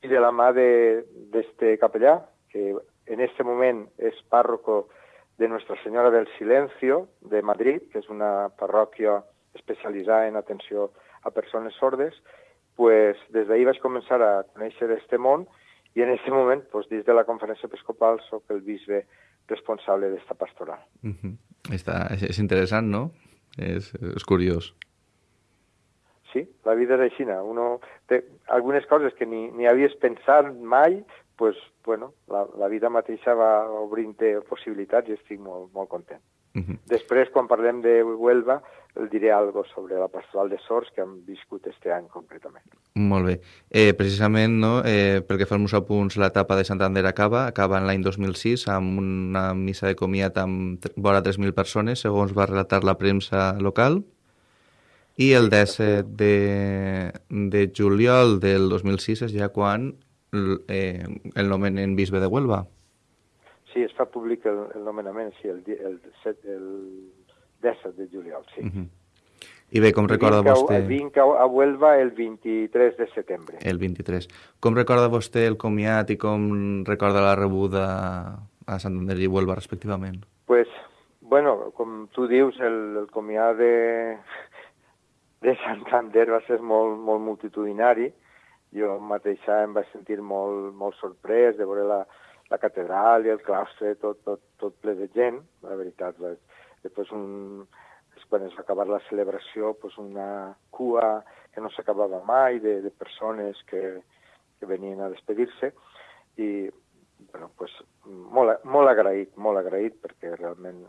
i de la mà d'este capellà, que en este moment és pàrroco de Nuestra Senyora del Silencio de Madrid, que és una parròquia especialitzada en atenció a persones sordes, pues, des d'ahir vaig començar a conèixer este món i en aquest moment, pues, dins de la conferència episcopal, sóc el bisbe responsable d'esta pastoral. Mhm. Està, és, és interessant, no? És, és curiós. Sí, la vida és així. Uno té algunes coses que ni, ni havies pensat mai, pues, bueno, la, la vida mateixa va obrint possibilitats i estic molt, molt content. Mhm. Després, quan parlem de Huelva, el diré algo sobre la pastoral de Sors que hem viscut este any concretament. Molt bé. Eh, precisament, no, eh, pel que fa als meus apunts, l'etapa de Santander acaba, acaba en l'any 2006 amb una missa de comiat amb vora 3.000 persones, segons va relatar la premsa local, i el 17 de, de juliol del 2006 és ja quan eh, el nomenen bisbe de Huelva. Sí, es fa públic el, el nomenament, sí, el, el, set, el 17 de juliol, sí. Uh -huh. I bé, com recorda vinc a, vostè... Vinc a, a Huelva el 23 de setembre. El 23. Com recorda vostè el comiat i com recorda la rebuda a Santander i Huelva, respectivament? Pues, bueno, com tu dius, el, el comiat de, de Santander va ser molt, molt multitudinari. jo mateixa em vaig sentir molt, molt sorprès de veure la, la catedral i el claustre tot, tot, tot ple de gent, la veritat. Després, un, quan es va acabar la celebració, pues una cua que no s'acabava mai de, de persones que, que venien a despedir-se i bueno, pues, molt, molt agraït, molt agraït perquè realment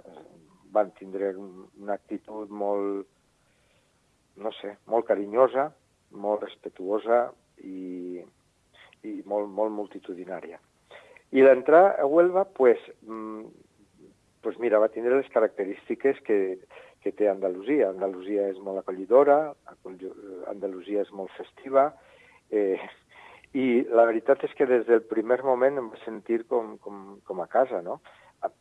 van tindre una actitud molt, no sé, molt carinyosa, molt respetuosa i, i molt, molt multitudinària. I l'entrar a Huelva, pues, mm, pues mira, va tindre les característiques que, que té Andalusia. Andalusia és molt acollidora, Andalusia és molt festiva, eh, i la veritat és que des del primer moment em vaig sentir com, com, com a casa, no?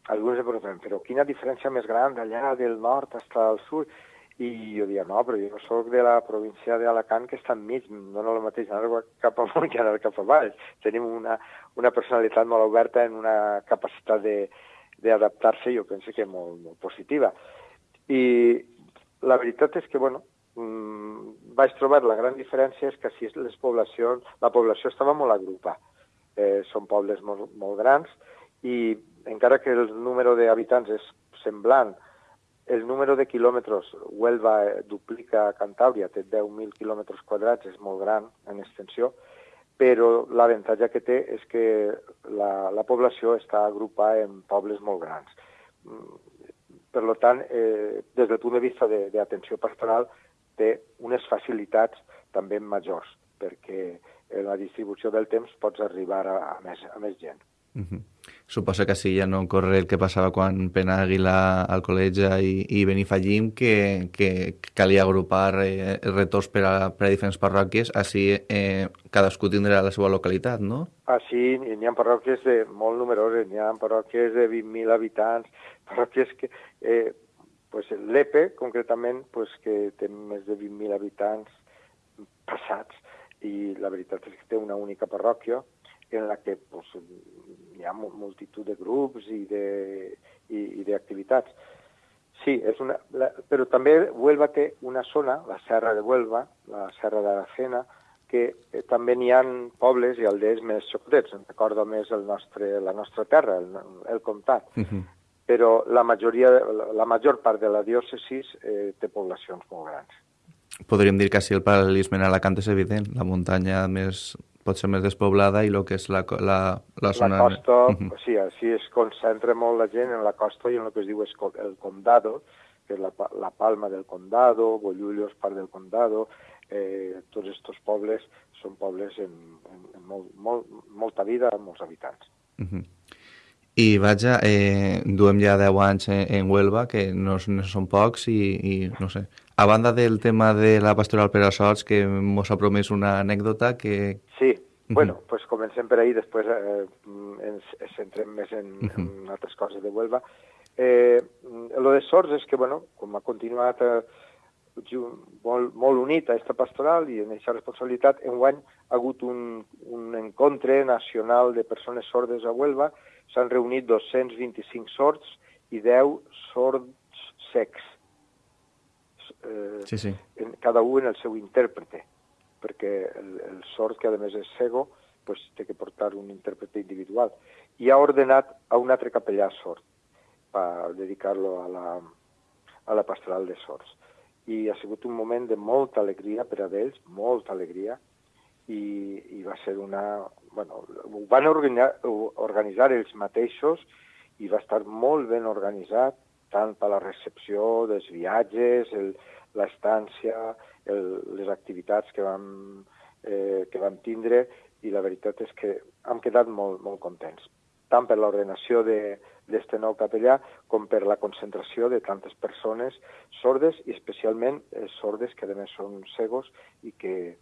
Alguns em pregunten, però quina diferència més gran d'allà del nord fins al sud? I jo dia, no, però jo sóc de la província d'Alacant que està enmig, no no el mateix anar cap amunt que anar cap avall. Tenim una, una personalitat molt oberta en una capacitat d'adaptar-se, jo penso que molt, molt positiva. I la veritat és que, bueno, mmm, vaig trobar la gran diferència és que si les poblacions, la població estava molt agrupada. Eh, són pobles molt, molt grans i encara que el número d'habitants és semblant, el número de quilòmetres, Huelva duplica Cantàbria, té 10.000 quilòmetres quadrats, és molt gran en extensió, però l'avantatge que té és que la, la població està agrupada en pobles molt grans. Per tant, eh, des del punt de vista d'atenció pastoral, té unes facilitats també majors, perquè en la distribució del temps pots arribar a, a, més, a més gent. Uh -huh. Suposa que sí, ja no corre el que passava quan Pena Aguilar al col·legi i, i Benifallim, que, que calia agrupar eh, retorns per a, per a diferents parròquies, així eh, cadascú tindrà la seva localitat, no? Així n'hi ha parròquies de molt numeroses, n'hi ha parròquies de 20.000 habitants, parròquies que... Eh, pues l'EPE, concretament, pues, que té més de 20.000 habitants passats, i la veritat és que té una única parròquia, en la que pues, hi ha multitud de grups i d'activitats. Sí, és una, la, però també Huelva té una zona, la Serra de Huelva, la Serra de la Cena, que eh, també n'hi ha pobles i aldees més xocotets. Em recordo més el nostre, la nostra terra, el, el comtat. Uh -huh. Però la, majoria, la, la major part de la diòcesi eh, té poblacions molt grans. Podríem dir que així el paral·lelisme en Alacant és evident. La muntanya més pot ser més despoblada i el que és la, la, la zona... La costa, uh -huh. sí, així es concentra molt la gent en la costa i en el que es diu el condado, que és la, la Palma del Condado, Bollullos, part del Condado, eh, tots aquests pobles són pobles en, en, en molt, molt, molta vida, amb molts habitants. Uh -huh. I vaja, eh, duem ja 10 anys en, en Huelva, que no, no són pocs, i, i no sé, a banda del tema de la pastoral per a sots, que mos ha promès una anècdota que... Sí, bueno, pues comencem per ahí, després eh, ens, centrem més en, en altres coses de Huelva. Eh, lo de Sorts és que, bueno, com ha continuat eh, molt, molt unit a aquesta pastoral i en aquesta responsabilitat, enguany ha hagut un, un encontre nacional de persones sordes a Huelva, s'han reunit 225 sords i 10 sords secs eh, sí, sí. En, cada un en el seu intèrprete, perquè el, el sord, que a més és cego, pues, té que portar un intèrprete individual. I ha ordenat a un altre capellà sord per dedicar-lo a, la, a la pastoral de sords. I ha sigut un moment de molta alegria per a ells, molta alegria, i, i va ser una... Bueno, ho van organitzar, organitzar ells mateixos i va estar molt ben organitzat, tant per la recepció dels viatges, l'estància, les activitats que vam, eh, que vam tindre, i la veritat és que hem quedat molt, molt contents, tant per l'ordenació d'aquest nou capellà com per la concentració de tantes persones sordes i especialment eh, sordes que a més són cegos i que,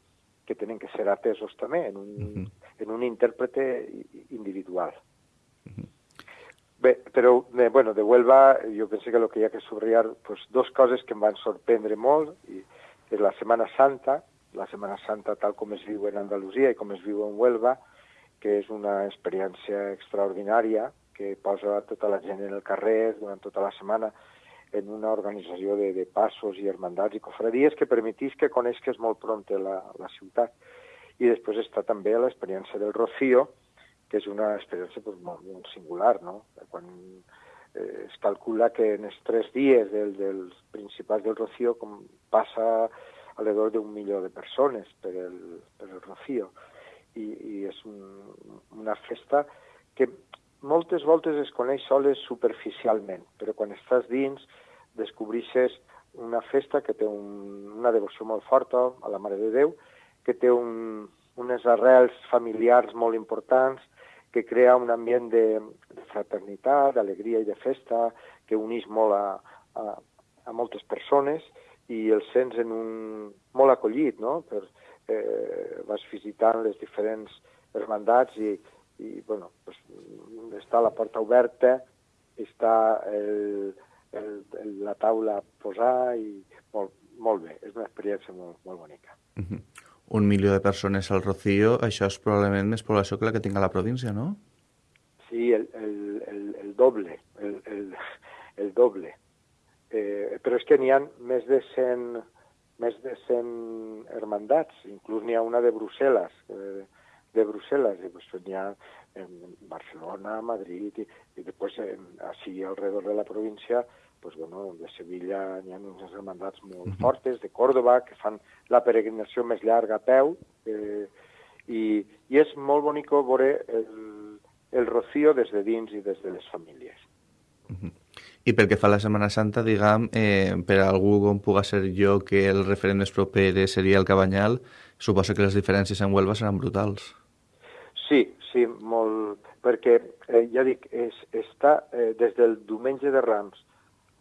que tenen que ser atesos també en un, uh -huh. En un intèrprete individual. Uh -huh. Bé, però, bé, bueno, de Huelva jo penso que el que hi ha que subratllar pues, dos coses que em van sorprendre molt, i és la Setmana Santa, la Setmana Santa tal com es viu en Andalusia i com es viu en Huelva, que és una experiència extraordinària que posa tota la gent en el carrer durant tota la setmana en una organització de, de passos i hermandats i cofradies que permetís que coneixes molt pront la, la ciutat. I després està també l'experiència del Rocío, que és una experiència pues, molt, molt singular, no? Quan eh, es calcula que en els tres dies del, dels principals del Rocío com passa alrededor d'un milió de persones per el, per el Rocío. I, i és un, una festa que moltes voltes es coneix soles superficialment, però quan estàs dins descobreixes una festa que té un, una devoció molt forta a la Mare de Déu, que té un, unes arrels familiars molt importants, que crea un ambient de, fraternitat, d'alegria i de festa, que uneix molt a, a, a moltes persones i el sents en un, molt acollit, no? Per, eh, vas visitant les diferents hermandats i, i bueno, pues, està la porta oberta, està el, el, el, la taula a posar i molt, molt bé, és una experiència molt, molt bonica. Uh -huh un milió de persones al Rocío, això és probablement més població que la que tinga la província, no? Sí, el, el, el, el doble, el, el, el doble. Eh, però és que n'hi ha més de 100, més de 100 hermandats, inclús n'hi ha una de Brussel·les, eh, de Brussel·les, i pues, n'hi ha en Barcelona, Madrid, i, i després en, així alrededor de la província pues, bueno, de Sevilla n'hi ha unes hermandats molt uh -huh. fortes, de Còrdoba, que fan la peregrinació més llarga a peu, eh, i, i és molt bonic veure el, el rocío des de dins i des de les famílies. Uh -huh. I pel que fa a la Setmana Santa, diguem, eh, per a algú com puga ser jo que el referent més proper seria el Cabanyal, suposo que les diferències en Huelva seran brutals. Sí, sí, molt, perquè, eh, ja dic, és, està eh, des del diumenge de Rams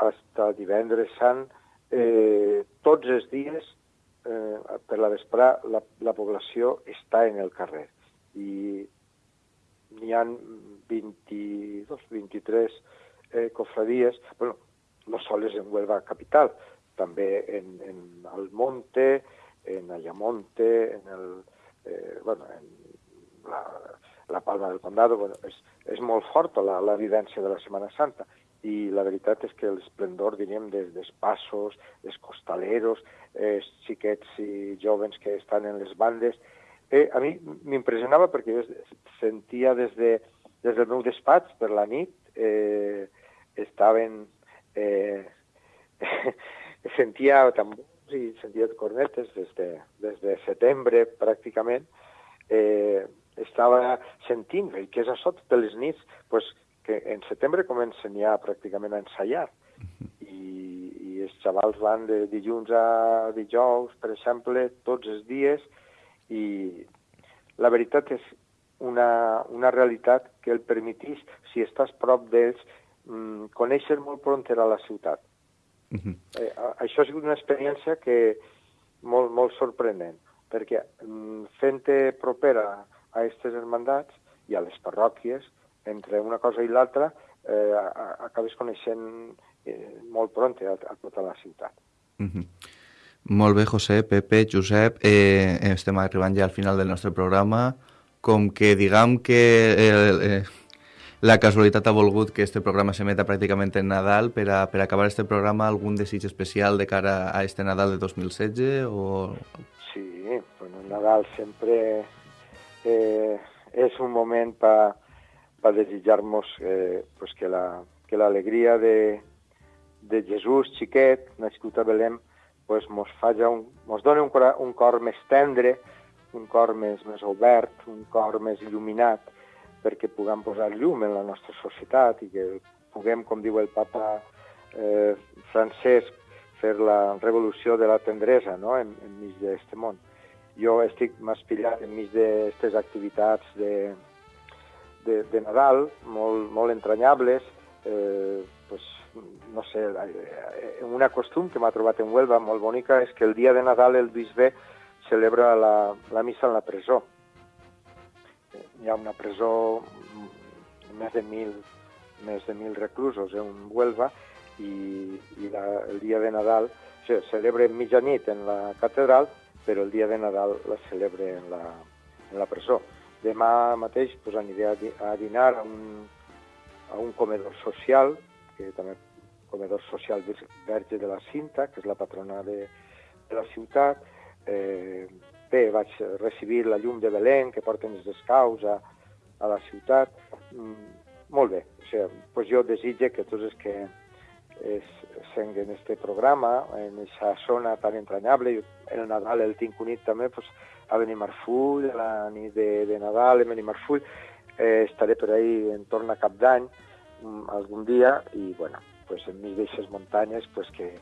fins divendres sant, eh, tots els dies, eh, per la vesprà, la, la població està en el carrer. I n'hi ha 22, 23 eh, cofradies, bueno, no sols en Huelva capital, també en, en Almonte, en Ayamonte, en el, eh, bueno, en la, la Palma del Condado, bueno, és, és molt forta la, la vivència de la Setmana Santa i la veritat és que l'esplendor, diríem, dels passos, dels costaleros, els xiquets i jovens que estan en les bandes, eh, a mi m'impressionava perquè jo sentia des, de, des del meu despatx per la nit, eh, estaven... Eh, sentia tambors i sentia cornetes des de, des de setembre pràcticament, eh, estava sentint, què és això totes les nits? pues, que en setembre comencen ja pràcticament a ensaiar i, i els xavals van de dilluns a dijous, per exemple, tots els dies i la veritat és una, una realitat que el permetís, si estàs prop d'ells, mm, conèixer molt pront a la ciutat. Uh -huh. eh, això ha sigut una experiència que molt, molt sorprenent, perquè mm, fent-te propera a aquestes hermandats i a les parròquies, entre una cosa i l'altra eh, acabes coneixent eh, molt pront a, a tota la ciutat. Mm -hmm. Molt bé, José, Pepe, Josep, eh, estem arribant ja al final del nostre programa. Com que diguem que eh, eh, la casualitat ha volgut que este programa s'emeta pràcticament en Nadal, per a, per acabar este programa, algun desig especial de cara a este Nadal de 2016? O... Sí, bueno, Nadal sempre eh, és un moment per va desitjar-nos eh, pues que la que de, de Jesús xiquet, nascut a Belém, pues mos, faja un, mos doni un, cor, un cor més tendre, un cor més, més obert, un cor més il·luminat, perquè puguem posar llum en la nostra societat i que puguem, com diu el papa eh, Francesc, fer la revolució de la tendresa no? en, enmig d'aquest món. Jo estic més pillat enmig d'aquestes activitats de, de, de Nadal, molt, molt entranyables, eh, pues, no sé, eh, una costum que m'ha trobat en Huelva molt bonica és que el dia de Nadal el bisbe celebra la, la missa en la presó. Hi ha una presó més de mil, més de mil reclusos en Huelva i, i la, el dia de Nadal se celebra mitjanit en la catedral, però el dia de Nadal la celebra en la, en la presó. Demà mateix pues, aniré a, dinar a un, a un comedor social, que també comedor social Verge de la Cinta, que és la patrona de, de la ciutat. Eh, bé, vaig recibir la llum de Belén que porten els descaus a, a la ciutat. Mm, molt bé, o sigui, pues jo desitge que tots els que es, senguen este programa en aquesta zona tan entranyable, el Nadal el tinc unit també pues, a Benimarfull, a la nit de, de Nadal a Benimarfull, eh, estaré per ahí en torn a cap d'any mm, algun dia i bueno, pues, en mig d'aixes muntanyes pues, que,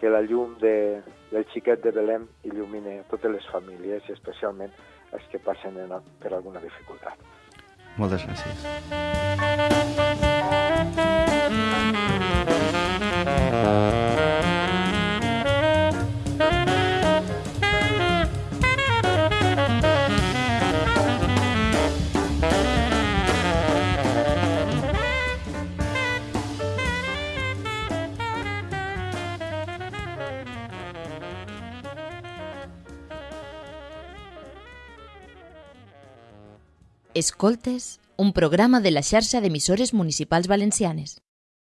que la llum de, del xiquet de Belém il·lumine totes les famílies i especialment els que passen en, per alguna dificultat. Moltes gràcies. Escoltes, un programa de la xarxa d'emissores municipals valencianes.